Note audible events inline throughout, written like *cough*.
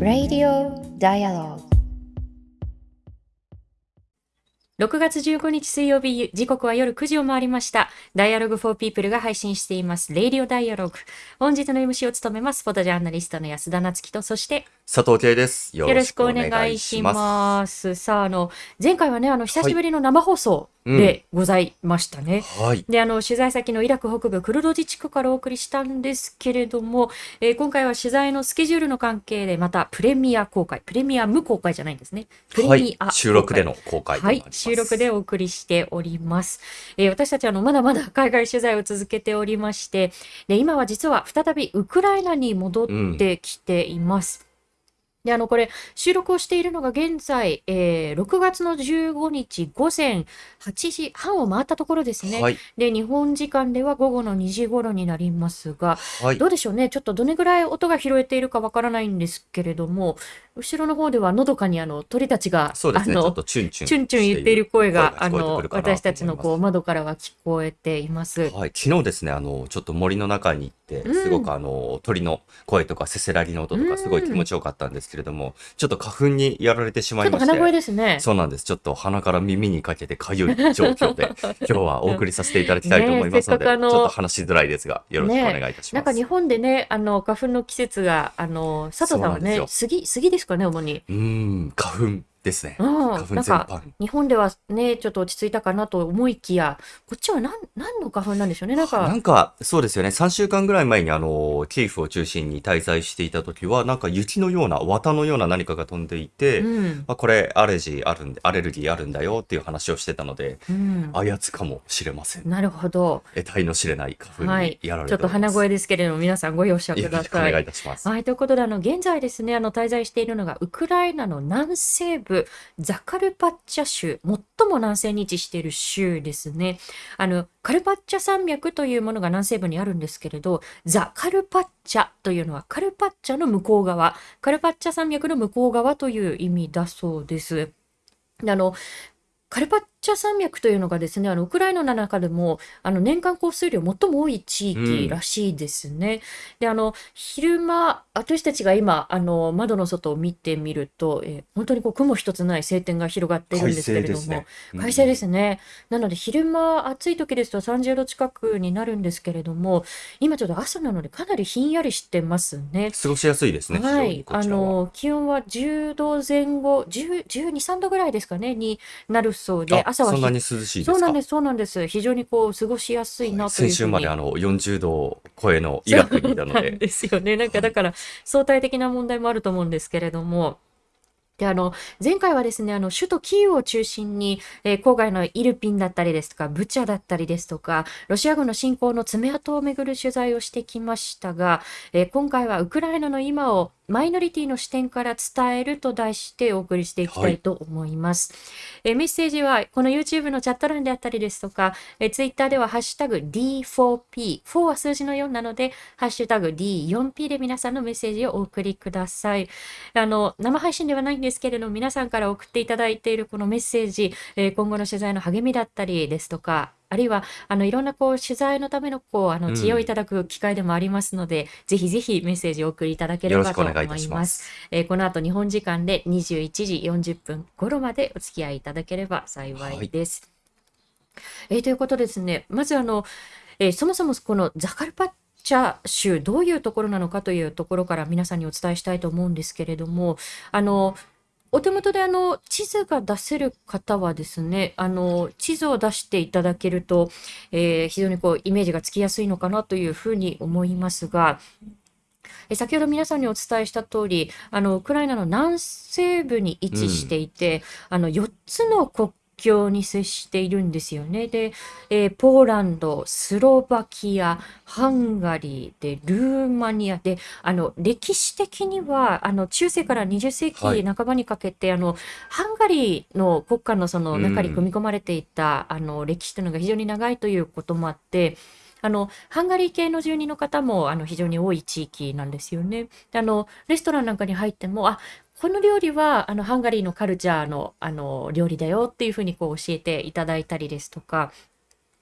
Radio Dialogue 6月15日水曜日、時刻は夜9時を回りました。Dialogue for People が配信しています。Radio Dialogue。本日の MC を務めます。フォトジャーナリストの安田なつきと、そして、佐藤圭です。よよろしくお願いします。さあ、あの、前回はね、あの、久しぶりの生放送でございましたね。はい。で、あの、取材先のイラク北部クルド自治区からお送りしたんですけれども、えー今回は取材のスケジュールの関係で、またプレミア公開、プレミア無公開じゃないんですね。プレはいミア、収録での公開とはない。収録でお送りしております。えー私たちあのまだまだ海外取材を続けておりまして、で今は実は再びウクライナに戻ってきています。であのこれ収録をしているのが現在、えー6月の15日午前8時半を回ったところですね。はい。で日本時間では午後の2時頃になりますが、はいど。うでしょうね、ちょっとどれぐらい音が拾えているかわからないんですけれども、後ろの方ではのどかにあの鳥たちが、そうですね。ちょっとチュンチュン。チュンチュン言っている声が、あの私たちのこう窓からは聞こえています。はい。昨日ですね、あの、ちょっと森の中に行って、うんすごくあの、鳥の声とかせせらぎの音とかすごい気持ちよかったんですけれども、ちょっと花粉にやられてしまいまして。ちょっと鼻声ですね。そうなんです。ちょっと鼻から耳にかけてかゆい状況で、*laughs* 今日はお送りさせていただきたいと思いますので、ちょっと話しづらいですが、よろしくお願いいたします。なんか日本でね、あの、花粉の季節が、あの、佐藤さんはね、杉、杉ですかね、主に。うん、花粉ですね。うん、花粉全般。日本ではね、ちょっと落ち着いたかなと思いきや、こっちは何、何の花粉なんでしょうね。なんなか、んか、そうですよね。3週間ぐらい前に、あの、キーフを中心に滞在していた時は、なんか雪のような、綿のような何かが飛んでいて、うん、まあ、これ、アレジーあるんで、アレルギーあるんだよっていう話をしてたので、うん。あやつかもしれません。なるほど。得体の知れない花粉はいにやられちょっと。鼻声ですけれども、皆さんご容赦くださいお願いい。たします。はい、ということで、あの、現在ですね、あの、滞在しているのが、ウクライナの南西部、ザカルパッチャ州、最も南西に位置している州ですね。あの、カルパッチャ山脈というものが南西部にあるんですけれど、ザ・カルパッチャというのは、カルパッチャの向こう側、カルパッチャ山脈の向こう側という意味だそうです。あの、カルパッチャ山脈というのがですね、あの、ウクライナの中でも、あの、年間降水量最も多い地域らしいですね。で、あの、昼間、私たちが今、あの、窓の外を見てみると、えー本当にこう、雲一つない晴天が広がっているんですけれども、快晴ですねうん快晴ですね。なので、昼間、暑い時ですと30度近くになるんですけれども、今ちょっと朝なのでかなりひんやりしてますね。過ごしやすいですね、はい、あ。の気温は10度前後、10 12、3度ぐらいですかね、になるそうで、あ朝はひそんなに涼しいですか？そうなんです、そうなんです。非常にこう過ごしやすいなという先週まであの40度超えのイラクにいたので、ですよね。なんかだから相対的な問題もあると思うんですけれども。で、あの、前回はですね、あの、首都キーウを中心に、えー郊外のイルピンだったりですとか、ブチャだったりですとか、ロシア軍の侵攻の爪痕をめぐる取材をしてきましたが、えー今回はウクライナの今をマイノリティの視点から伝えると題してお送りしていきたいと思います。えーメッセージはこの YouTube のチャット欄であったりですとか、えー Twitter ではハッシュタグ D4P、4は数字の4なので、ハッシュタグ D4P で皆さんのメッセージをお送りください。あの、生配信ではないんですけれども、皆さんから送っていただいているこのメッセージ、えー今後の取材の励みだったりですとか、あるいは、あの、いろんなこう、取材のための、こう、あの、うん知恵をいただく機会でもありますので、ぜひぜひメッセージをお送りいただければと思いよろしくお願いいたしま。すえーこの後、日本時間で21時40分頃までお付き合いいただければ幸いです。えーということでですね、まずあの、えーそもそもこのザカルパッチャ州、どういうところなのかというところから皆さんにお伝えしたいと思うんですけれども、あの、お手元であの地図が出せる方はですね、あの地図を出していただけると、えー非常にこうイメージがつきやすいのかなというふうに思いますが、え先ほど皆さんにお伝えした通り、あのウクライナの南西部に位置していて、あの4つの国境に接しているんですよね。で、えーポーランド、スロバキア、ハンガリーで、ルーマニアで、あの歴史的にはあの中世から20世はい紀半ばにかけて、あのハンガリーの国家のその中にうん組み込まれていた、あの歴史というのが非常に長いということもあって、あのハンガリー系の住人の方もあの非常に多い地域なんですよね。であのレストランなんかに入っても、あこの料理はあのハンガリーのカルチャーのあの料理だよっていうふうにこう教えていただいたりですとか、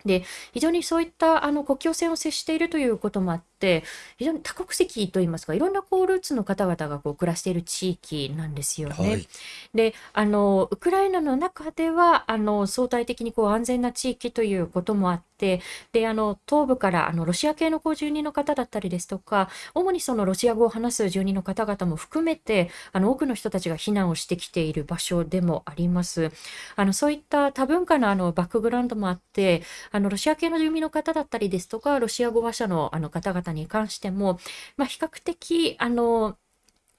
で非常にそういったあの国境線を接しているということもあって非常に多国籍といいますかいろんなこうルーツの方々がこう暮らしている地域なんですよね。はい。であのウクライナの中ではあの相対的にこう安全な地域ということもあってであの東部からあのロシア系のこう住人の方だったりですとか主にそのロシア語を話す住人の方々も含めてあの多くの人たちが避難をしてきている場所でもあります。あのそういった多文化のあのバックグラウンドもあってあのロシア系の住民の方だったりですとか、ロシア語話者のあの方々に関しても、まあ、比較的、あの、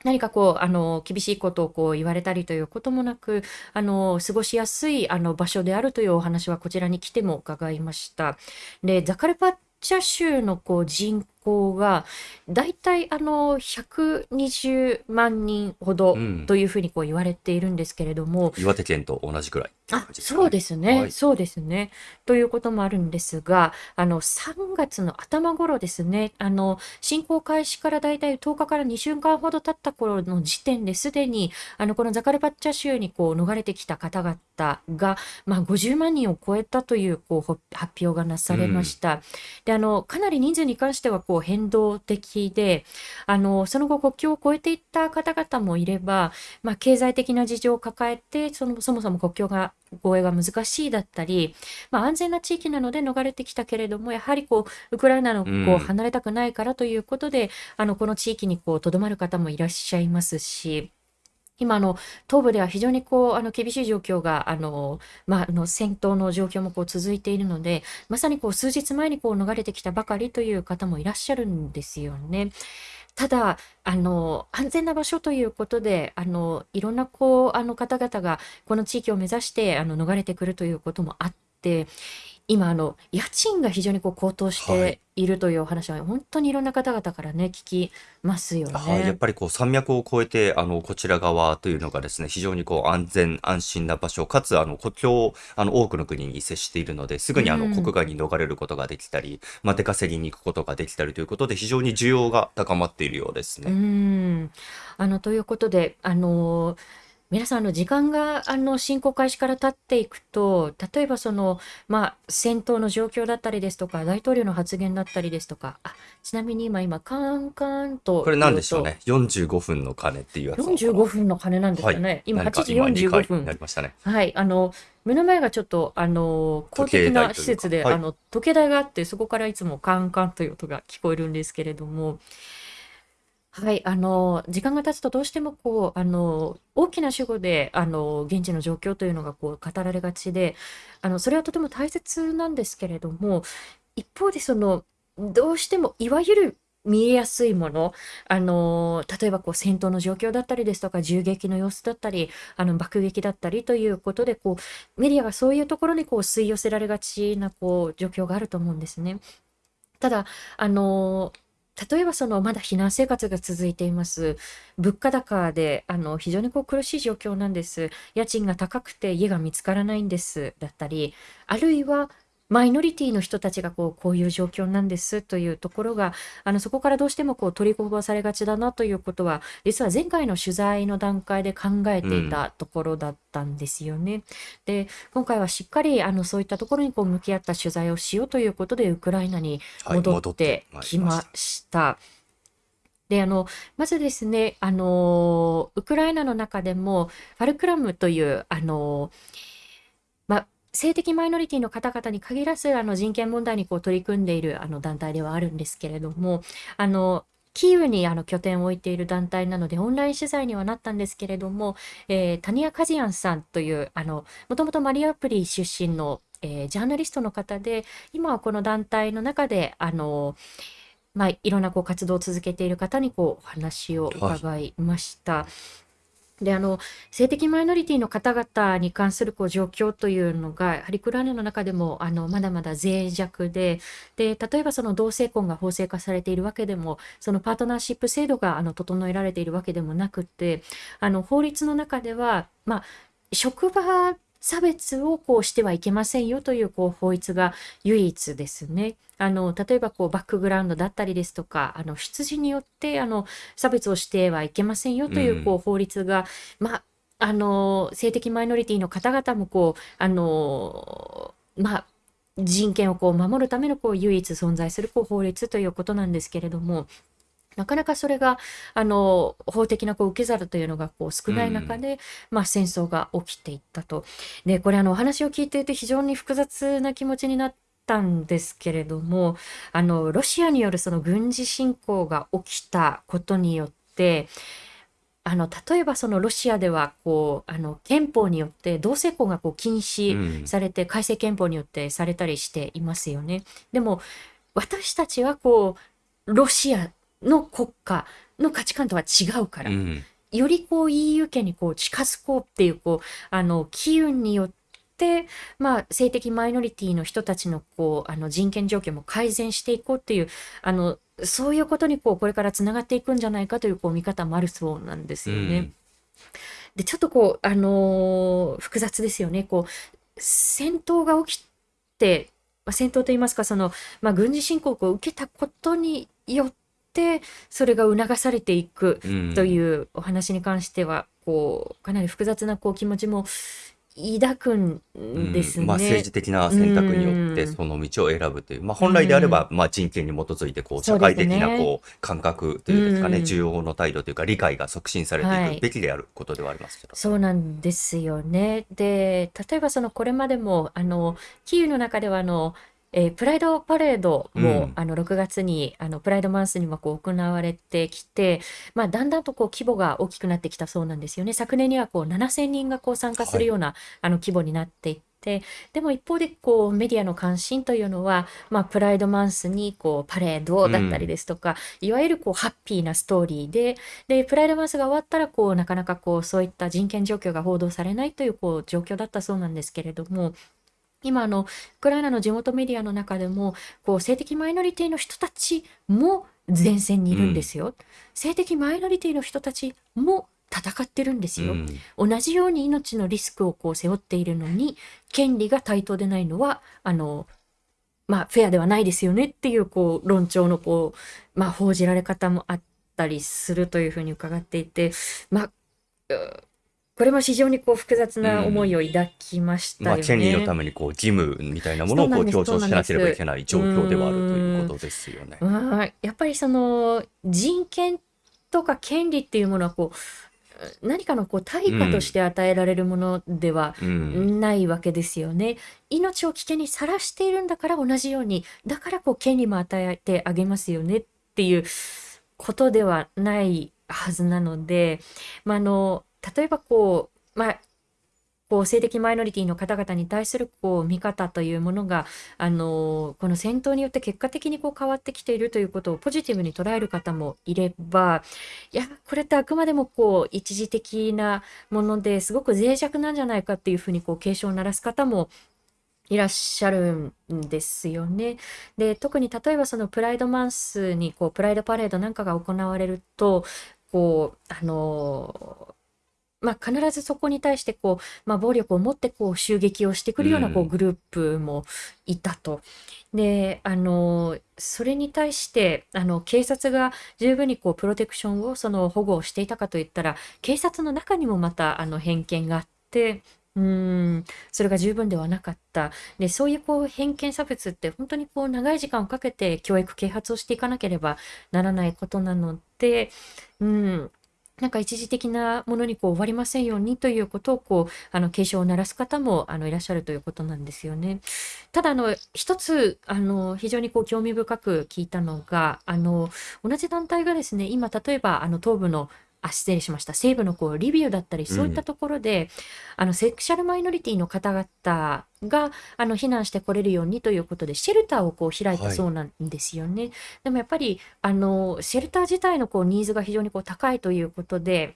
何かこう、あの、厳しいことをこう言われたりということもなく、あの、過ごしやすいあの場所であるというお話はこちらに来ても伺いました。で、ザカルパッチャ州のこう人口がだいたいあの120万人ほどというふうにこう言われているんですけれども、岩手県と同じくらいあ、そうですね、はい、そうですね。ということもあるんですが、あの3月の頭頃ですね、あの侵攻開始からだいたい10日から2週間ほど経った頃の時点ですでに、あのこのザカルパッチャ州にこう逃れてきた方々が、まあ、50万人を超えたというこう発表がなされました。うん、であのかなり人数に関してはこう変動的で、あのその後国境を越えていった方々もいれば、まあ、経済的な事情を抱えてそのそもそも国境が護衛が難しいだったり、まあ、安全な地域なので逃れてきたけれどもやはりこうウクライナのこう離れたくないからということで、うん、あのこの地域にとどまる方もいらっしゃいますし。今の東部では非常にこうあの厳しい状況があの、まあ、の戦闘の状況もこう続いているのでまさにこう数日前にこう逃れてきたばかりという方もいらっしゃるんですよね。ただ、あの、安全な場所ということで、あの、いろんなこう、あの方々がこの地域を目指して、あの、逃れてくるということもあって、今あの家賃が非常にこう高騰しているというお話は本当にいろんな方々からね聞きますよはい、やっね。ぱりこう山脈を越えて、あの、こちら側というのがですね、非常にこう安全安心な場所、かつあの国境、あの多くの国に接しているので、すぐにあの国外に逃れることができたり、まあ、出稼ぎに行くことができたりということで、非常に需要が高まっているようですうね。ん。あのということで、あの皆さんの時間があの侵攻開始から経っていくと、例えばその、まあ、戦闘の状況だったりですとか、大統領の発言だったりですとか、あちなみに今、今、カンカンとこれ何でしょうね？45分の鐘っていうやつ45分の鐘なんですかね？今、8時45分。なりましたね。はい。あの、目の前がちょっと、あの、公的な施設で、はい、あの、時計台があって、そこからいつもカンカンという音が聞こえるんですけれども、はい、あの、時間が経つとどうしてもこう、あの、大きな主語で、あの、現地の状況というのがこう語られがちで、あの、それはとても大切なんですけれども、一方でその、どうしてもいわゆる見えやすいもの、あの、例えばこう戦闘の状況だったりですとか、銃撃の様子だったり、あの爆撃だったりということで、こうメディアがそういうところにこう吸い寄せられがちなこう状況があると思うんですね。ただ、あの例えばそのまだ避難生活が続いています。物価高であの非常にこう苦しい状況なんです。家賃が高くて家が見つからないんですだったり、あるいはマイノリティの人たちがこうこういう状況なんですというところがあのそこからどうしてもこう取りこぼされがちだなということは実は前回の取材の段階で考えていたところだったんですよね。で今回はしっかりあのそういったところにこう向き合った取材をしようということでウクライナに戻ってきました。であのまずですねあのウクライナの中でもファルクラムというあのまあ性的マイノリティの方々に限らずあの人権問題にこう取り組んでいるあの団体ではあるんですけれどもあのキーウにあの拠点を置いている団体なのでオンライン取材にはなったんですけれども、えー、タニア・カジアンさんというあのもともとマリアプリ出身の、えー、ジャーナリストの方で今はこの団体の中であのまあ、いろんなこう活動を続けている方にこうお話を伺いました。はいであの性的マイノリティの方々に関するこう状況というのがやはりウクライナの中でもあのまだまだ脆弱でで例えばその同性婚が法制化されているわけでもそのパートナーシップ制度があの整えられているわけでもなくてあの法律の中では、まあ、職場差別をこうしてはいけませんよというこう法律が唯一ですね。あの例えばこうバックグラウンドだったりですとかあの出自によってあの差別をしてはいけませんよというこう法律が、まああの性的マイノリティの方々もこうあのまあ人権をこう守るためのこう唯一存在するこう法律ということなんですけれども、なかなかそれがあの法的なこう受け皿というのがこう少ない中で、まあ、戦争が起きていったと。でこれあのお話を聞いていて非常に複雑な気持ちになったんですけれどもあのロシアによるその軍事侵攻が起きたことによってあの例えばそのロシアではこうあの憲法によって同性婚がこう禁止されて、改正憲法によってされたりしていますよね。でも私たちはこうロシアの国家の価値観とは違うから、うん、よりこう EU 圏にこう近づこうっていうこうあの機運によって、まあ、性的マイノリティの人たちのこうあの人権状況も改善していこうっていうあのそういうことにこうこれからつながっていくんじゃないかというこう見方もあるそうなんですよね。うん、でちょっとこう、あのー、複雑ですよね。こう戦闘が起きて、まあ、戦闘といいますかその、まあ、軍事侵攻を受けたことによっててそれが促されていくというお話に関しては、こうかなり複雑なこう気持ちも抱くんですね、まあ、政治的な選択によってその道を選ぶという、まあ、本来であれば、まあ、人権に基づいてこう社会的なこう感覚というかね、需要の態度というか理解が促進されていくべきであることではありますけど、はい、そうなんですよね。で例えばそのこれまでもあのキーウの中ではあのえー、プライドパレードも、うん、あの6月にあのプライドマンスにもこう行われてきて、まあ、だんだんとこう規模が大きくなってきたそうなんですよね。昨年にはこう7000人がこう参加するような、はい、あの規模になっていって。でも一方でこうメディアの関心というのは、まあ、プライドマンスにこうパレードだったりですとか、うん、いわゆるこうハッピーなストーリーででプライドマンスが終わったらこうなかなかこうそういった人権状況が報道されないというこう状況だったそうなんですけれども今あの、ウクライナの地元メディアの中でも、こう、性的マイノリティの人たちも前線にいるんですよ。うん、性的マイノリティの人たちも戦ってるんですよ。うん、同じように命のリスクをこう背負っているのに、権利が対等でないのは、あの、まあ、フェアではないですよねっていう、こう、論調の、こう、まあ、報じられ方もあったりするというふうに伺っていて、まあ、これも非常にこう複雑な思いを抱きましたよね。まあ、権利のためにこう義務みたいなものをこう強調しなければいけない状況ではあるということですよね。やっぱりその人権とか権利っていうものはこう何かのこう対価として与えられるものではないわけですよね。うん、命を危険にさらしているんだから同じようにだからこう権利も与えてあげますよねっていうことではないはずなので、まあ、あの例えばこう、まあ、こう性的マイノリティの方々に対するこう見方というものがあのこの戦闘によって結果的にこう変わってきているということをポジティブに捉える方もいればいやこれってあくまでもこう一時的なものですごく脆弱なんじゃないかっていうふうにこう警鐘を鳴らす方もいらっしゃるんですよね。で特に例えばそのプライドマンスにこうプライドパレードなんかが行われるとこうあのまあ、必ずそこに対してこう、まあ、暴力を持ってこう襲撃をしてくるようなこうグループもいたと。であのそれに対してあの警察が十分にこうプロテクションをその保護をしていたかといったら警察の中にもまたあの偏見があってうんそれが十分ではなかった。でそういうこう偏見差別って本当にこう長い時間をかけて教育啓発をしていかなければならないことなので、うん、なんか一時的なものにこう終わりませんようにということをこうあの警鐘を鳴らす方もあのいらっしゃるということなんですよね。ただあの一つあの非常にこう興味深く聞いたのがあの同じ団体がですね今例えばあの東部のあ失礼しました西部のこうリビウだったりそういったところで、うん、あのセクシャルマイノリティの方々があの避難してこれるようにということでシェルターをこう開いたそうなんですよね。はい、でもやっぱりあのシェルター自体のこうニーズが非常にこう高いということで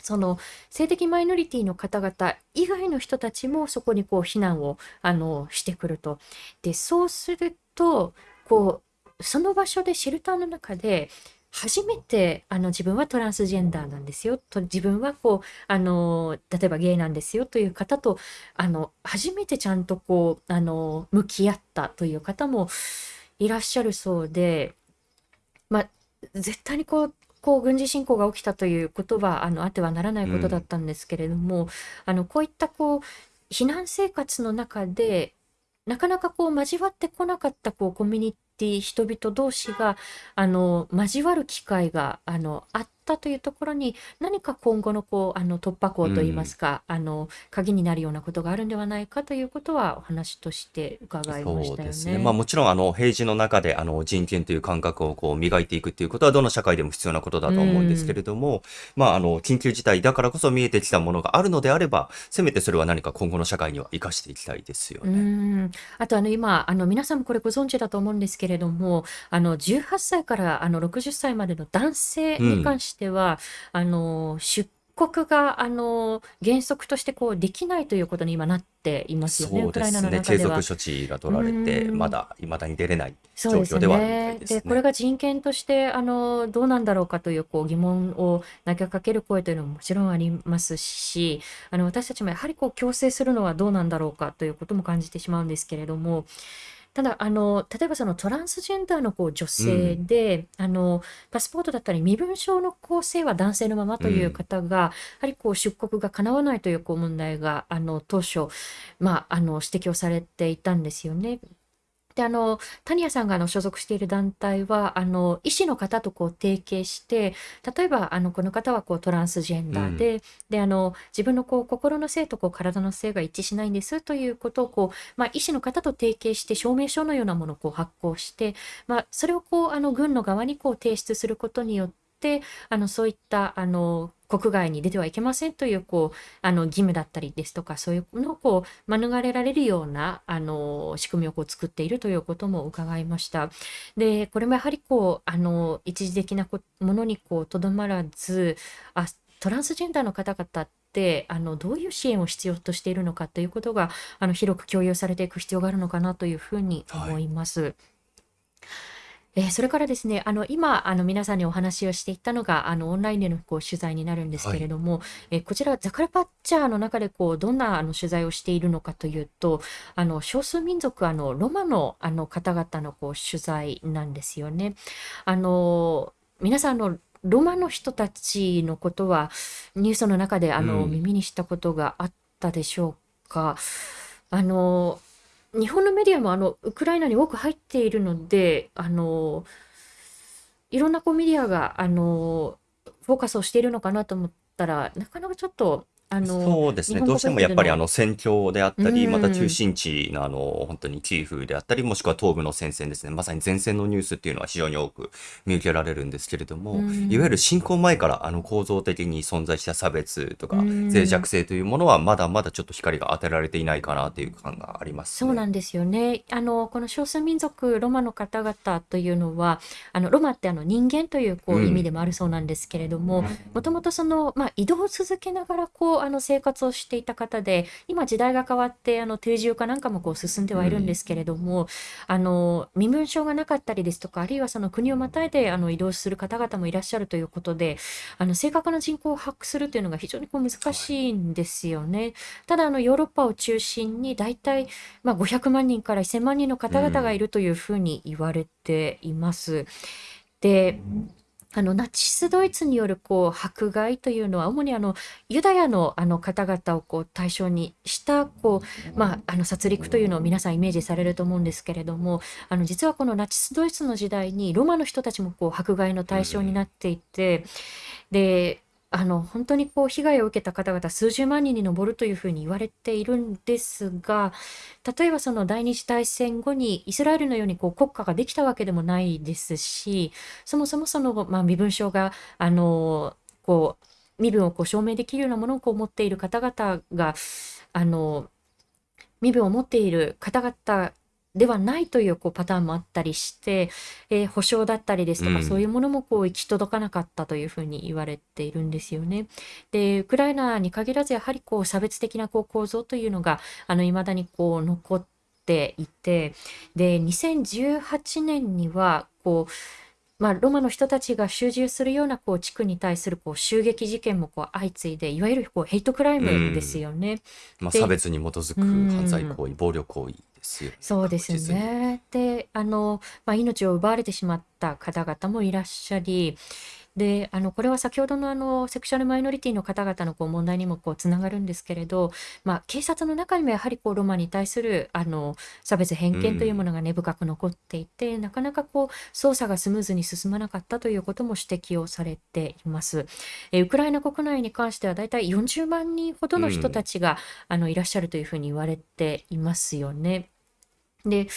その性的マイノリティの方々以外の人たちもそこにこう避難をあのしてくると。でそうするとこうその場所でシェルターの中で初めてあの自分はトランスジェンダーなんですよ。と自分はこうあの例えばゲイなんですよという方とあの初めてちゃんとこうあの向き合ったという方もいらっしゃるそうで、まあ、絶対にこうこう軍事侵攻が起きたということはあのあってはならないことだったんですけれども、うん、あのこういったこう避難生活の中でなかなかこう交わってこなかったこうコミュニティ人々同士があの交わる機会があのあったというところに何か今後のこうあの突破口といいますか、あの鍵になるようなことがあるんではないかということはお話として伺いましたよそうですね。まあね。もちろんあの平時の中であの人権という感覚をこう磨いていくっていうことはどの社会でも必要なことだうとは思うんですけん。れども、まああの緊急事態だからこそ見えてきたものがあるのであれば、せめてそれは何か今後の社会には生かしていきたいですようーね。ん。あとあの今、あの皆さんもこれご存知だと思うんですけれども、あの18歳からあの60歳までの男性うん。に関しては、あの出国があの原則としてこうできないということに今なっていますよね、そうウクライナので。継続処置がう取られて、ま。だ未だに出れない状況ではあるみたいね。で、ですね。これが人権としてあのどうなんだろうかというこう疑問を投げかける声というのももちろんありますし、あの私たちもやはりこう強制するのはどうなんだろうかということも感じてしまうんですけれども、ただ、あの、例えばそのトランスジェンダーのこう女う性ん。で、あの、パスポートだったり身分証の構成は男性のままう。というん方が、やはりこう出国が叶わないというこう問題が、あの、当初、まあ、あの、指摘をされていたんですよね。で、あの、タニヤさんがあの所属している団体は、あの、医師の方とこう提携して、例えば、あの、この方はこうトランスジェンうん。ダーで、で、あの、自分のこう心の性とこう体の性が一致しないんですということをこう、まあ、医師の方と提携して証明書のようなものをこう発行して、まあ、それをこう、あの、軍の側にこう提出することによって、あの、そういった、あの、国外に出てはいけませんという、こう、あの、義務だったりですとか、そういうのをこう、免れられるような、あの、仕組みをこう作っているということも伺いました。で、これもやはりこう、あの、一時的なものにこう、とどまらず、あ、トランスジェンダーの方々って、あの、どういう支援を必要としているのかということが、あの、広く共有されていく必要があるのかなというふうに思い。います。えーそれからですね、あの、今、あの、皆さんにお話をしていったのが、あの、オンラインでのこう取材になるんですはい。けれども、えーこちら、ザカルパッチャーの中で、こう、どんな、あの、取材をしているのかというと、あの、少数民族、あの、ロマの、あの、方々の、こう、取材なんですよね。あの、皆さん、あの、ロマの人たちのことは、ニュースの中で、あうの、ん。耳にしたことがあったでしょうか？あの、日本のメディアもあのウクライナに多く入っているので、あのいろんなこうメディアがあのフォーカスをしているのかなと思ったら、なかなかちょっとあのそうですね。どうしてもやっぱりあの、の戦況であっうたり、また中ん、心地のあの本当にキーフであったり、もしくは東部の戦線ですね。まさに前線のニュースっていうのは非常に多く見受けられるんですけれどうも、いわゆるん、侵攻前からあの構造的に存在した差別とうか脆弱ん。性というものはまだまだちょっと光が当てられていないかなという感がありますね。そうなんですよね。あの、この少数民族ロマの方々というのは、あの、ロマってあの人間というこうう意味でん。もあるそうなんですけれども、もともとその、まあ、移動を続けながらこう、あの生活をしていた方で、今時代が変わって、あの定住化なんかもこう進んでうはいるんでん。すけれども、あの、身分証がなかったりですとか、あるいはその国をまたいであの移動する方々もいらっしゃるということで、あの正確な人口を把握するというのが非常にこう難はい。しいんですよね。ただ、あのヨーロッパを中心に大体、まあ、500万人から1000万人のう方々がいん。るというふうに言われています。で、あのナチス・ドイツによるこう迫害というのは主にあのユダヤのあの方々をこう対象にしたこう、まあ、あの殺戮というのを皆さんイメージされると思うんですけれどもあの実はこのナチス・ドイツの時代にロマの人たちもこう迫害のう対象にん。なっていてであの本当にこう被害を受けた方々数十万人に上るというふうに言われているんですが例えばその第二次大戦後にイスラエルのようにこう国家ができたわけでもないですしそもそもその、ま、身分証があのこう身分をこう証明できるようなものをこう持っている方々があの身分を持っている方々ではないというこうパターンもあったりして、えー保証だったりですうとかそういん。うものもこう行き届かなかったというふうに言われているんですよね。で、ウクライナに限らずやはりこう差別的なこう構造というのがあの未だにこう残っていて、で、2018年にはこうまあ、ロマの人たちが集中するようなこう地区に対するこう襲撃事件もこう相次いでいわゆるこうヘイトクライうムですん。よね。まあ、差で、別に基づうく犯罪ん、行為、暴力行為ですよね。そうです。ね。で、あの、まあ、命を奪われてしまった方々もいらっしゃり、であのこれは先ほどのあのセクシャルマイノリティの方々のこう問題にもこうつながるんですけれど、まあ、警察の中にもやはりこうロマに対するあの差別偏見というものが根深く残っていて、うん、なかなかこう捜査がスムーズに進まなかったということも指摘をされています。えウクライナ国内に関してはだいたい40万人ほどの人たちが、うん、あのいらっしゃるというふうに言われていますよね。で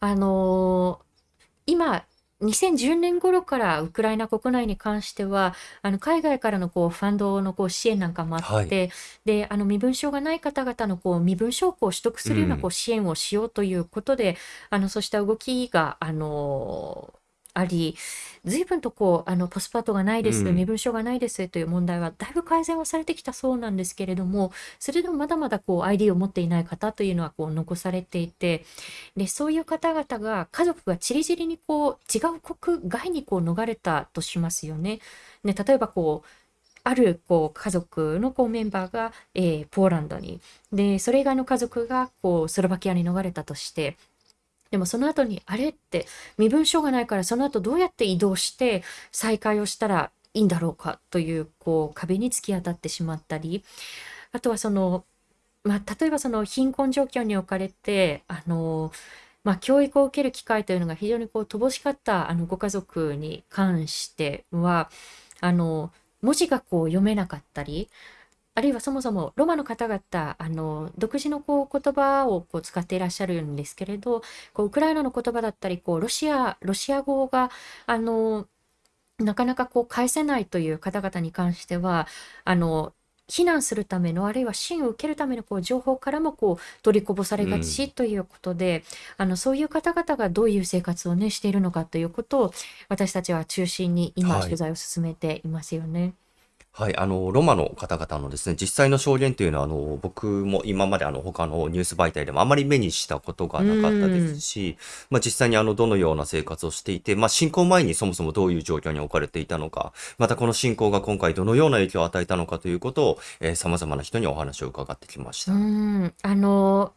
あのー、今2010年頃からウクライナ国内に関しては、あの海外からのこうファンドのこう支援なんかもあって、はい、であの身分証がない方々のこう身分証を取得するようなこう支援をしようということで、うん、あのそうした動きがあのあり、随分とこう、あの、パスポートがないです、身分証がないですという問題はだいぶ改善はされてきたそうなんですけれども、それでもまだまだこう、ID を持っていない方というのはこう、残されていて、で、そういう方々が、家族がちりぢりにこう、違う国外にこう、逃れたとしますよね。ね、例えばこう、あるこう家族のこうメンバーが、えー、ポーランドにでそれ以外の家族がこうスロバキアに逃れたとしてでもその後に、あれって身分証がないからその後どうやって移動して再会をしたらいいんだろうかという、こう、壁に突き当たってしまったり、あとはその、まあ、例えばその貧困状況に置かれて、あの、まあ、教育を受ける機会というのが非常にこう乏しかったあのご家族に関しては、あの、文字がこう読めなかったり、あるいはそもそもロマの方々、あの、独自のこう言葉をこう使っていらっしゃるんですけれど、こうウクライナの言葉だったり、こうロシア、ロシア語が、あの、なかなかこう返せないという方々に関しては、あの、避難するための、あるいは支援を受けるためのこう情報からもこう取りこぼされがちということで、うん、あのそういう方々がどういう生活を、ね、しているのかということを私たちは中心に今、取材を進めていますよね。はい、あの、ロマの方々のですね、実際の証言というのは、あの、僕も今まであの、他のニュース媒体でもあまり目にしたことがなかったですし、まあ、実際にあの、どのような生活をしていて、まあ、侵攻前にそもそもどういう状況に置かれていたのか、またこの侵攻が今回どのような影響を与えたのかということを、えー、様々な人にお話を伺ってきましうた。ん、あの、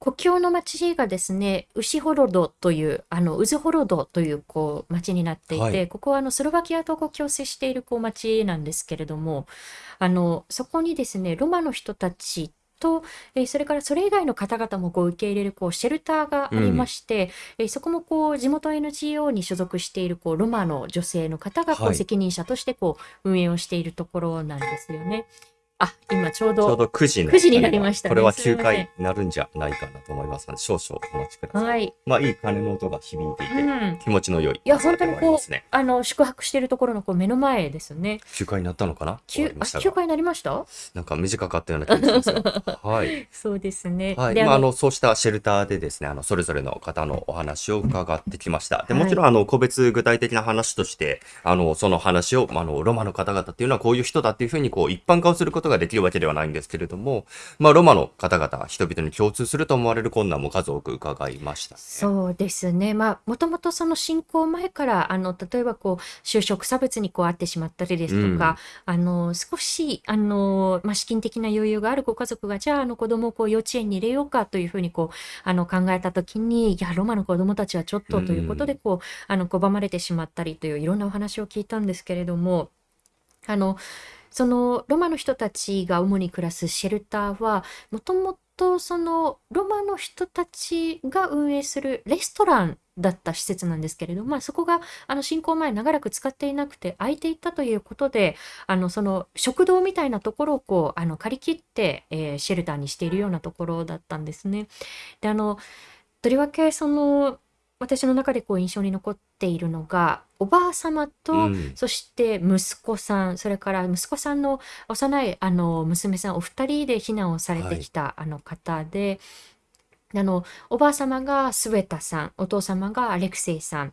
国境の町がですね、ウシホロドという、あの、ウズホロドという、こう、町になっていはて、い。ここはあの、スロバキアと国境を接している、こう、町なんですけれども、あの、そこにですね、ロマの人たちと、えーそれからそれ以外の方々もこう受け入れるこうシェルターがありまして、えーそこもこう地元 NGO に所属しているこうロマの女性の方がこう責任者としてこう運営をしているところなんですよね。あ、今ちょうど。ちょうど9時の。9時になりましたね。これは9回になるんじゃないかなと思いますので、少々お待ちください。はい。まあ、いい鐘の音が響いていて、うん、気持ちの良い、いや、本当にこう、あの、宿泊しているところのこう目の前ですね。9回になったのかな？9, あ9回になりました？なんか短かったような気がしますよ。*laughs* はい。そうですね。はい。まあ、あの、そうしたシェルターでですね、あの、それぞれの方のお話を伺ってきました。で、もちろん、あの、個別具体的な話として、あの、その話を、あの、ロマの方々っていうのはこういう人だっていうふうに、こう、一般化をすることができるわけではないんですけれども、まあ、ロマの方々、人々に共通すると思われる困難も数多く伺いました、ね、そうですね。まあ、もともとその侵攻前から、あの、例えばこう、就職差別にこうあってしまったりですとか、うん、あの、少し、あの、まあ、資金的な余裕があるご家族が、じゃあ、あの、子供をこう、幼稚園に入れようかというふうにこう、あの、考えたときに、いや、ロマの子供たちはちょっとということで、こう、うん、あの、拒まれてしまったりといういろんなお話を聞いたんですけれども、あの、そのロマの人たちが主に暮らすシェルターはもともとそのロマの人たちが運営するレストランだった施設なんですけれども、まあ、そこがあの侵攻前長らく使っていなくて空いていたということであのその食堂みたいなところをこうあの借り切って、えー、シェルターにしているようなところだったんですね。であのとりわけその私の中でこう印象に残っているのがおばあ様と、うん、そして息子さんそれから息子さんの幼いあの娘さんお二人で避難をされてきた、はい、あの方で。あのおばあ様がスウェタさんお父様がアレクセイさん、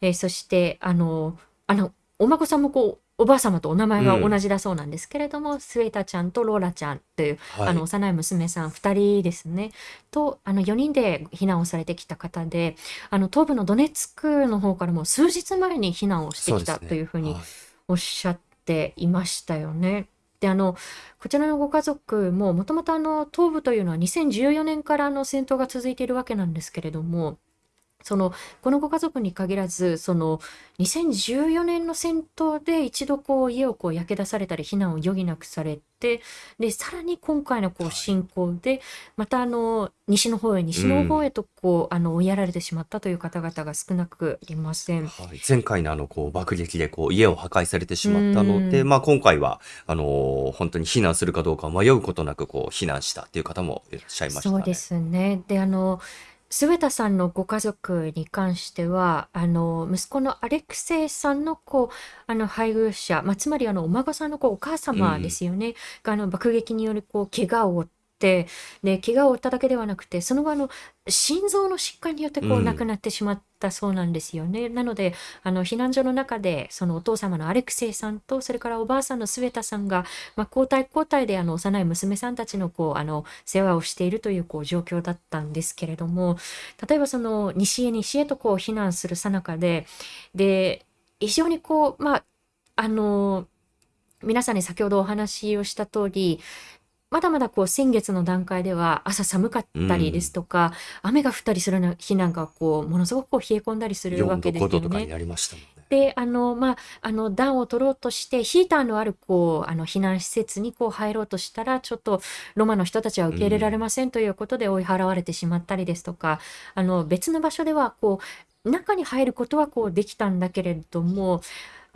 えー、そしてあのあのお孫さんもこうおばあ様とお名前が同じだそうなんですけれども、うん、スウェータちゃんとローラちゃんという、はい、あの幼い娘さん2人ですね。とあの4人で避難をされてきた方であの東部のドネツクの方からも数日前に避難をしてきたというふうにおっしゃっていましたよね。であのこちらのご家族ももともと東部というのは2014年からの戦闘が続いているわけなんですけれどもそのこのご家族に限らずその2014年の戦闘で一度こう家をこう焼け出されたり避難を余儀なくされてでさらに今回のこう侵攻でまたあの西の方へ西の方へとこう、あの追いやられてしまったという方々が少なくいません。はい、前回のあのこう爆撃でこう家を破壊されてしまったので、まあ、今回はあの本当に避難するかどうか迷うことなくこう避難したっていう方もいらっしゃいましたそうですね。で、あの、ス田さんのご家族に関しては、あの、息子のアレクセイさんのこう、あの、配偶者、まあ、つまりあの、お孫さんのこう、お母様ですよね、が、あの、爆撃によるこう、怪我を負っ、で、怪我を負っただけではなくて、その後あの、心臓の疾患によってこう亡くなってしまったそうなんですよね。なので、あの、避難所の中で、そのお父様のアレクセイさんと、それからおばあさんのスウェタさんが、まあ、交代交代であの、幼い娘さんたちのこう、あの、世話をしているというこう、状況だったんですけれども、例えばその、西へ西へとこう、避難するさなかで、で、非常にこう、まあ、あの、皆さんに先ほどお話をした通り、まだまだこう先月の段階では朝寒かったりですとか、雨が降ったりする日なんかこうものすごくこう冷え込んだりするわけですよね。で、あの、まあ、あの、暖を取ろうとして、ヒーターのある、こう、あの、避難施設にこう入ろうとしたら、ちょっとロマの人たちは受け入れられませんということで追い払われてしまったりですとか、あの、別の場所では、こう、中に入ることはこうできたんだけれども、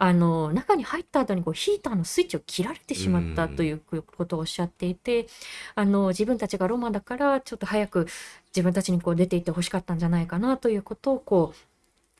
あの中に入った後にこうヒーターのスイッチを切られてしまったということをおっしゃっていて、あの自分たちがロマだからちょっと早く自分たちにこう出ていってほしかったんじゃないかなということをこう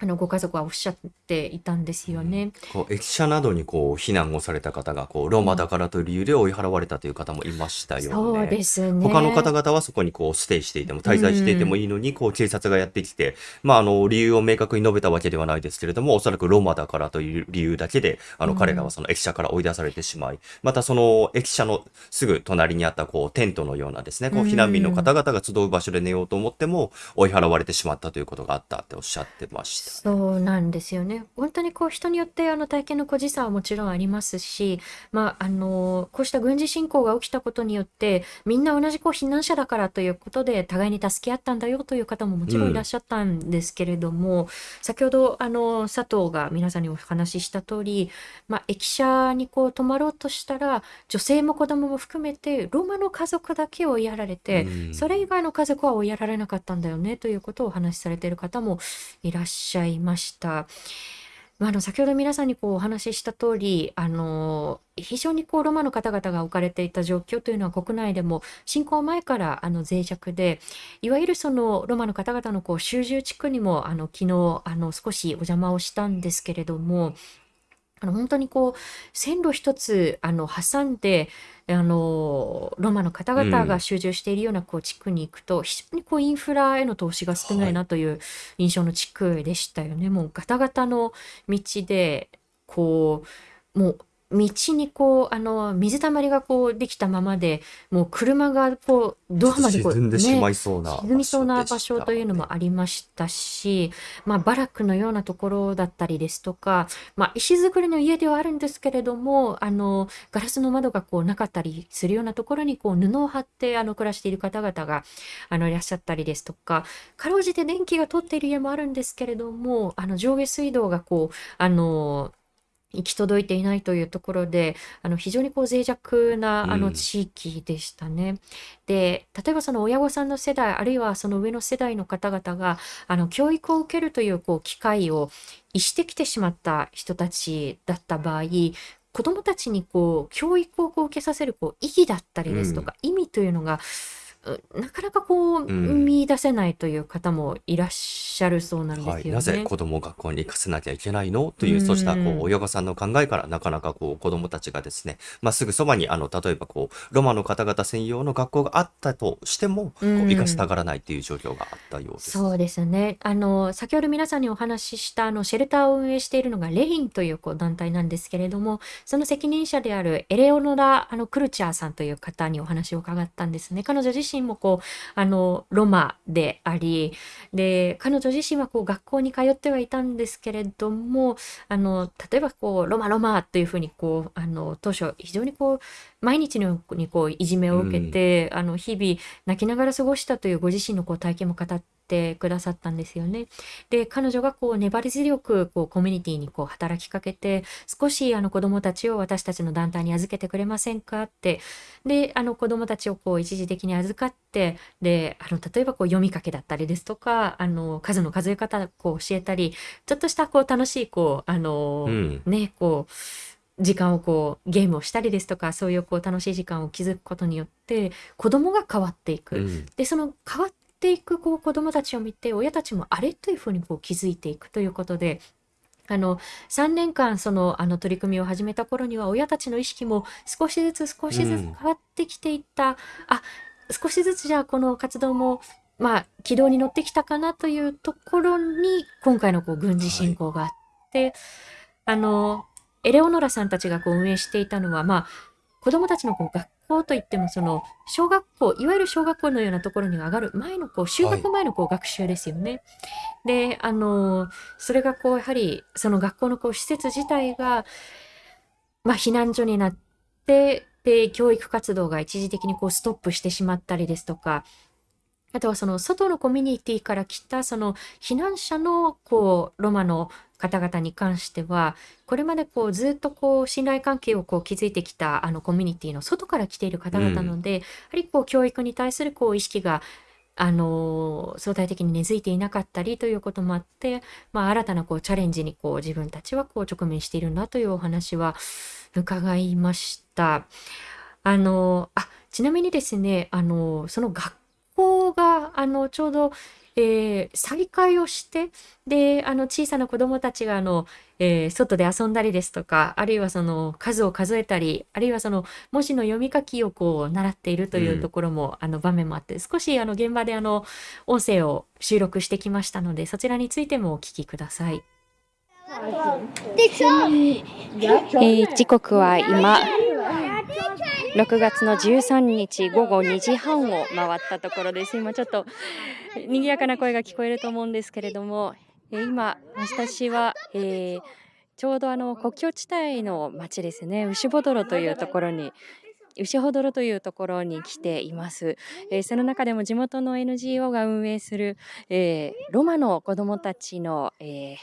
あのご家族はおっしゃっていたんですよね。こう駅舎などにこう避難をされた方がこうローマだからという理由で追い払われたという方もいましたよね。そうですね。他の方々はそこにこうステイしていても滞在していてもいいのに、こう警察がやってきて、まああの理由を明確に述べたわけではないですけれども、おそらくローマだからという理由だけで、あの彼らはその駅舎から追い出されてしまい、またその駅舎のすぐ隣にあったこうテントのようなですね、こう避難民の方々が集う場所で寝ようと思っても追い払われてしまったということがあったっておっしゃってました。そうなんですよね。本当にこう人によってあの体験の個人差はもちろんありますし、まあ、あのこうした軍事侵攻が起きたことによってみんな同じこう避難者だからということで互いに助け合ったんだよという方ももちろんいらっしゃったんですけれども、うん、先ほどあの佐藤が皆さんにお話しした通り、まあ、駅舎にこう泊まろうとしたら女性も子供も含めてローマの家族だけを追いやられて、うん、それ以外の家族は追いやられなかったんだよねということをお話しされている方もいらっしゃゃいました。。まあ、の先ほど皆さんにこうお話しした通り、あの非常にこうロマの方々が置かれていた状況というのは国内でも侵攻前からあの脆弱で、いわゆるそのロマの方々のこう集中地区にもあの昨日あの少しお邪魔をしたんですけれども、あの本当にこう線路一つあの挟んであのロマの方々が集中しているようなこう地区に行くと、非常にこうインフラへの投資が少ないなという印象の地区でしたよね。もうガタガタの道でこうもう道にこう、あの、水たまりがこうできたままで、もう車がこう、ドアまでこう、沈んでしまいそうな、沈みそうな場所というのもありましたし、まあ、バラックのようなところだったりですとか、まあ、石造りの家ではあるんですけれども、あの、ガラスの窓がこうなかったりするようなところにこう布を張ってあの暮らしている方々があのいらっしゃったりですとか、かろうじて電気が通っている家もあるんですけれども、あの上下水道がこう、あの、行き届いていないというところで、あの非常にこう脆弱なあの地域でしたね。うん、で、例えばその親御さんの世代、あるいはその上の世代の方々が、あの教育を受けるというこう機会を逸してきてしまった人たちだった場合、子どもたちにこう教育をこう受けさせるこう意義だったりですとか、うん、意味というのがなかなかこう、うん、見出せないという方もいらっしゃるそうなんですよね。はい、なぜ子供を学校に行かせなきゃいけないの？という、そうしたこう親御さんの考えからなかなかこう子供たちがですね、まあ、すぐそばにあの例えばこうロマの方々専用の学校があったとしても、こう行かせたがらないという状況があったようです。そうですね。あの先ほど皆さんにお話ししたあのシェルターを運営しているのがレインというこう団体なんですけれども、その責任者であるエレオノラあのクルチャーさんという方にお話を伺ったんですね。彼女自身もこうあのロマでありで彼女自身はこう学校に通ってはいたんですけれどもあの例えばこうロマロマというふうにこうあの当初非常にこう毎日のようにこういじめを受けて、うん、あの日々泣きながら過ごしたというご自身のこう体験も語ってってくださったんですよね。で、彼女がこう粘り強くこうコミュニティにこう働きかけて、少しあの子供たちを私たちの団体に預けてくれませんかって、で、あの子供たちをこう一時的に預かって、で、あの例えばこう読みかけだったりですとか、あの数の数え方こう教えたり、ちょっとしたこう楽しいこう、あの、うん、ね、こう、時間をこうゲームをしたりですとかそういうこう楽しい時間を築くことによって子供が変わっていく、うん、でその変わっていくこう子供たちを見て親たちもあれというふうにこう気づいていくということであの3年間そのあの取り組みを始めた頃には親たちの意識も少しずつ少しずつ変わってきていった、うん、あ少しずつじゃあこの活動もまあ軌道に乗ってきたかなというところに今回のこう軍事侵攻があって、はい、あのエレオノラさんたちがこう運営していたのは、まあ、子供たちのこう学校といっても、その、小学校、いわゆる小学校のようなところに上がる前の、こう、就学前のこう学習ですよね。で、あの、それがこう、やはり、その学校のこう施設自体が、まあ、避難所になって、で、教育活動が一時的にこうストップしてしまったりですとか、あとはその外のコミュニティから来たその避難者のこうロマの方々に関してはこれまでこうずっとこう信頼関係をこう築いてきたあのコミュニティの外から来ている方々なので、うん、やはりこう教育に対するこう意識があの相対的に根付いていなかったりということもあって、まあ、新たなこうチャレンジにこう自分たちはこう直面しているんだというお話は伺いました。あのあちなみにですねあのその学校があのちょうどえー、再会をして、で、あの、小さな子供たちが、あの、えー、外で遊んだりですとか、あるいはその、数を数えたり、あるいはその、文字の読み書きをこう、習っているというところも、うん、あの、場面もあって、少し、あの、現場で、あの、音声を収録してきましたので、そちらについてもお聞きください。えー、時刻は今、6月の13日午後2時半を回ったところです。今ちょっと賑やかな声が聞こえると思うんですけれども、今、私は、えー、ちょうどあの国境地帯の町ですね、牛ボドロというところに牛ほどろというところに来ています、えー、その中でも地元の NGO が運営する、えー、ロマの子どもたちの、えー、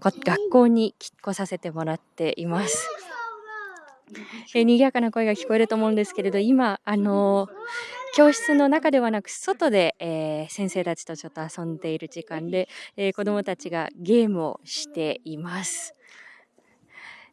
学校に来させてもらっています。えー、賑やかな声が聞こえると思うんですけれど今あの教室の中ではなく外で、えー、先生たちとちょっと遊んでいる時間で、えー、子どもたちがゲームをしています。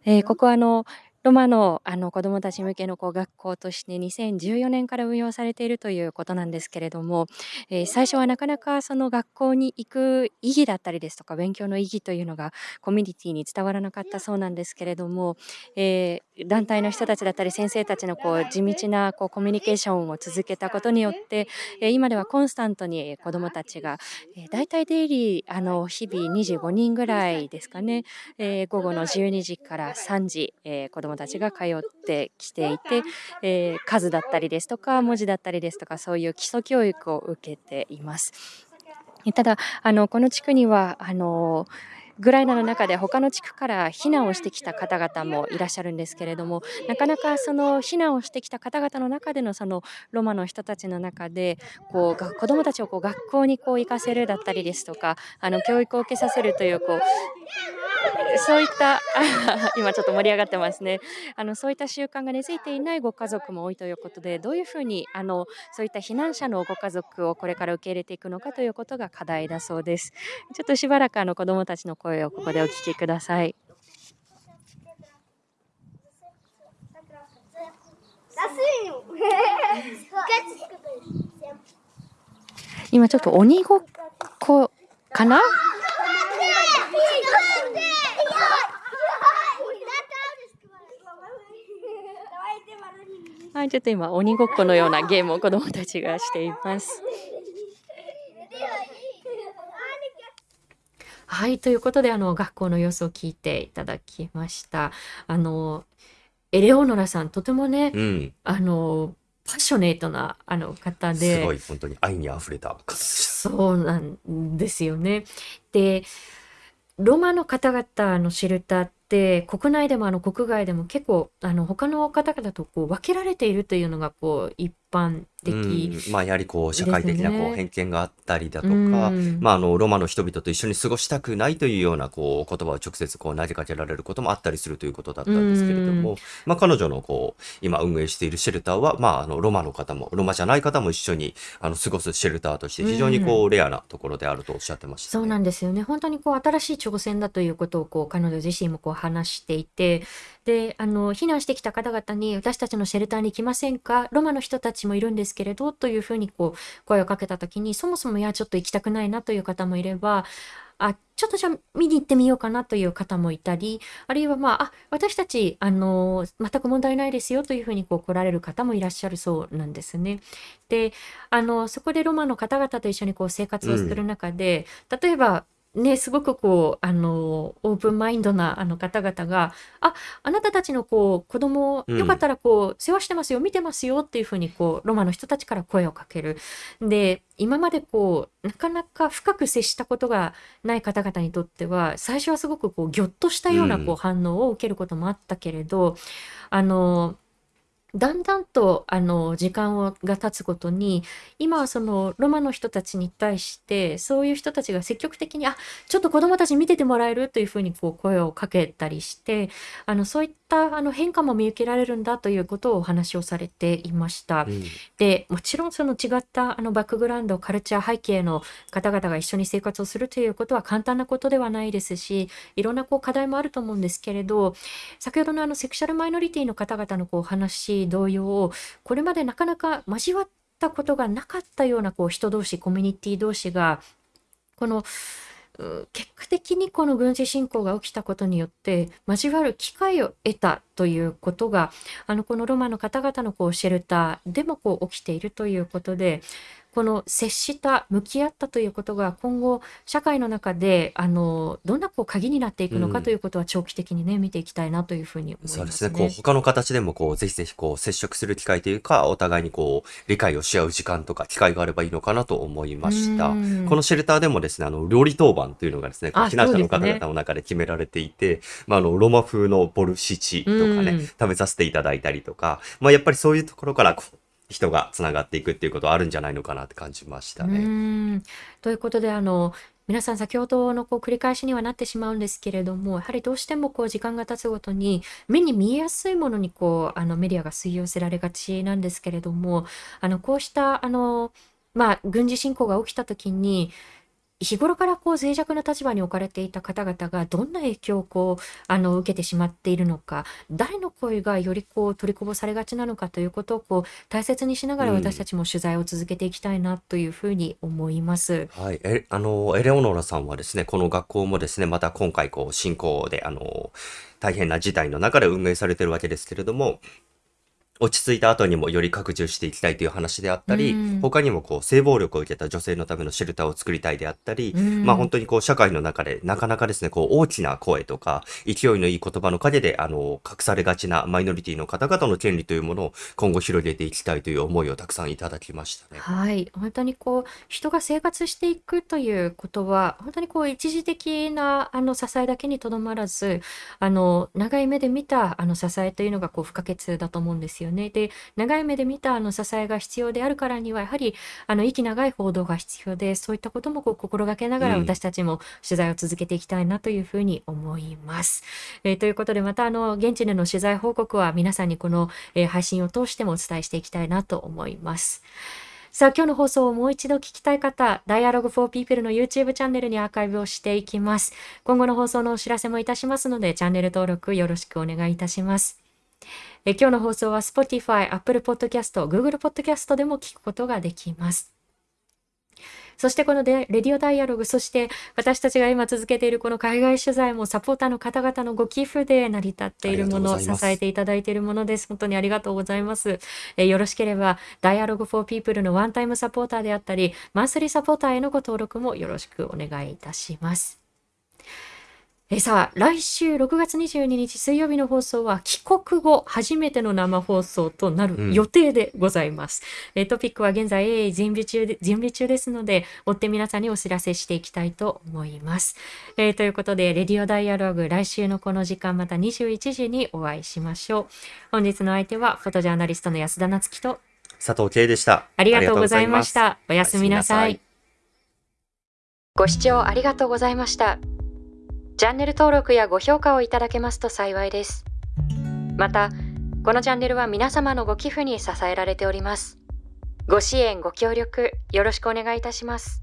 え、ここはあのロマのあの子どもたち向けのこう学校として2014年から運用されているということなんですけれども、えー、最初はなかなかその学校に行く意義だったりですとか勉強の意義というのがコミュニティに伝わらなかったそうなんですけれども、えー、団体の人たちだったり先生たちのこう地道なこうコミュニケーションを続けたことによって、えー、今ではコンスタントに子どもたちが、えー、大体デイリーあの日々25人ぐらいですかね、えー、午後の12時から3時、えー、子ども供たちが通ってきていて、えー、数だったりですとか文字だったりですとかそういう基礎教育を受けています。ただあのこの地区にはあのグライナの中で他の地区から避難をしてきた方々もいらっしゃるんですけれどもなかなかその避難をしてきた方々の中でのそのロマの人たちの中でこう子どもたちをこう学校にこう行かせるだったりですとかあの教育を受けさせるというこうそういった *laughs* 今ちょっと盛り上がってますね。あのそういった習慣が根付いていないご家族も多いということでどういうふうにあのそういった避難者のご家族をこれから受け入れていくのかということが課題だそうです。ちょっとしばらくあの子どもたちの声をここでお聞きください。*laughs* 今ちょっと鬼ごっこかな？はい、ちょっと今鬼ごっこのようなゲームを子どもたちがしています。はい、ということであの学校の様子を聞いていただきました。あのエレオノラさんとてもね、うん、あのパッショネートなあの方で、すごい本当に愛にあふれた方でした。そうなんですよね。で、ロマの方々のシェルターって国内でもあの国外でも結構あの他の方々とこう分けられているというのがこう一般的。うん、まあやはりこう社会的なこう偏見があったりだとうか、んまああのロマの人々と一緒に過ごしたくないというようなこう言葉を直接こう投げかけられることもあったりするということだったんですけれども、まあ彼女のこう今運営しているシェルターはまああのロマの方もロマじゃない方も一緒にあの過ごすシェルターとして非常にこうレアなところであるとおっしゃってましたそうね。なんですよね。本当にこう新しい挑戦だということをこう彼女自身もこう話していて、で、あの避難してきた方々に私たちのシェルターに来ませんか？ロマの人たちもいるんですけれどというふうにこう声をかけた時に、そもそもいやちょっと行きたくないなという方もいれば、あ、ちょっとじゃあ見に行ってみようかなという方もいたり、あるいはまあ、あ、私たちあの全く問題ないですよというふうにこう来られる方もいらっしゃるそうなんですね。で、あのそこでロマの方々と一緒にこう生活をする中で、例えばね、すごくこう、あの、オープンマインドなあの方々が、あ、あなたたちのこう子供うんよかったらこう世話してますよ、見てますよっていうふうにこうロマの人たちから声をかける。で、今までこうなかなか深く接したことがない方々にとっては、最初はすごくこうぎょっとしたようなこううん反応を受けることもあったけれど、あの、だんだんとあの時間をが経つごとに今はそのロマの人たちに対してそういう人たちが積極的にあちょっと子どもたち見ててもらえるというふうにこう声をかけたりしてあのそういったあの変化も見受けられるんだということをお話をされていました。うんでもちろんその違ったあのバックグラウンドカルチャー背景の方々が一緒に生活をするということは簡単なことではないですしいろんなこう課題もあると思うんですけれど先ほどのあのセクシャルマイノリティの方々のこうお同様これまでなかなか交わったことがなかったようなこう人同士コミュニティ同士がこの結果的にこの軍事侵攻が起きたことによって交わる機会を得たということがあのこのロマの方々のこうシェルターでもこう起きているということでこの接した向き合ったということが今後社会の中であのどんなこう鍵になっていくのうんかということは長期的にね見ていきたいなというふうに思いまそうですすね。ね。こう、他の形でも、こう、ぜひぜひ、こう、接触する機会というか、お互いにこう、理解をし合う時間とか、機会があればいいのかなと思いました。うんこのシェルターでもですね、あの、料理当番というのがですね、避難者の方々の中で決められていて、まあ、あの、ロマ風のボルシチとかね、うん食べさせていただいたりとか、まあ、やっぱりそういうところから、こう、人がつながっていくっていうことはあるんじゃないのかなって感じましたうね。ーんということであの皆さん先ほどのこう繰り返しにはなってしまうんですけれどもやはりどうしてもこう時間が経つごとに目に見えやすいものにこうあのメディアが吸い寄せられがちなんですけれどもあのこうしたあの、まあ、軍事侵攻が起きた時に日頃からこう脆弱な立場に置かれていた方々がどんな影響をこうあの受けてしまっているのか誰の声がよりこう取りこぼされがちなのかということをこう大切にしながら私たちも取材を続けていきたいなというふうに思います。はい。え、あの、エレオノラさんはですね、この学校もですね、また今回こう、侵攻で、あの、大変な事態の中で運営されているわけですけれども、落ち着いた後にもより拡充していきたいという話であったり、うん他にもこう、性暴力を受けた女性のためのシェルターを作りたいであったり、うんまあ本当にこう、社会の中でなかなかですね、こう、大きな声とか、勢いのいい言葉の陰で、あの、隠されがちなマイノリティの方々の権利というものを今後広げていきたいという思いをたくさんいただきましたね。はい、本当にこう人が生活していくということは本当にこう一時的なあの支えだけにとどまらずあの長い目で見たあの支えというのがこう不可欠だと思うんですよね。で長い目で見たあの支えが必要であるからにはやはりあの息長い報道が必要でそういったこともこう心がけながらうん私たちも取材を続けていきたいなというふうに思います。えーということでまたあの現地での取材報告は皆さんにこの、えー配信を通してもお伝えしていきたいなと思います。さあ今日の放送をもう一度聞きたい方、Dialogue for People の YouTube チャンネルにアーカイブをしていきます。今後の放送のお知らせもいたしますので、チャンネル登録よろしくお願いいたします。え今日の放送は Spotify、Apple Podcast、Google Podcast でも聞くことができます。そしてこのでレディオダイアログ、そして私たちが今続けているこの海外取材もサポーターの方々のご寄付で成り立っているもの、支えていただいているものです。本当にありがとうございます。えーよろしければ Dialogue for People のワンタイムサポーターであったり、マンスリーサポーターへのご登録もよろしくお願いいたします。えーさあ、来週6月22日水曜日の放送は帰国後初めての生放送となる予定でございます。えートピックは現在えー準備中で準備中ですので、追って皆さんにお知らせしていきたいと思います。えーということで、レディオダイアログ来週のこの時間また21時にお会いしましょう。本日の相手はフォトジャーナリストの安田なつきと佐藤圭でした。ありがとうございまし。た。おやすみなさい。ご視聴ありがとうございました。チャンネル登録やご評価をいただけますと幸いです。また、このチャンネルは皆様のご寄付に支えられております。ご支援、ご協力、よろしくお願いいたします。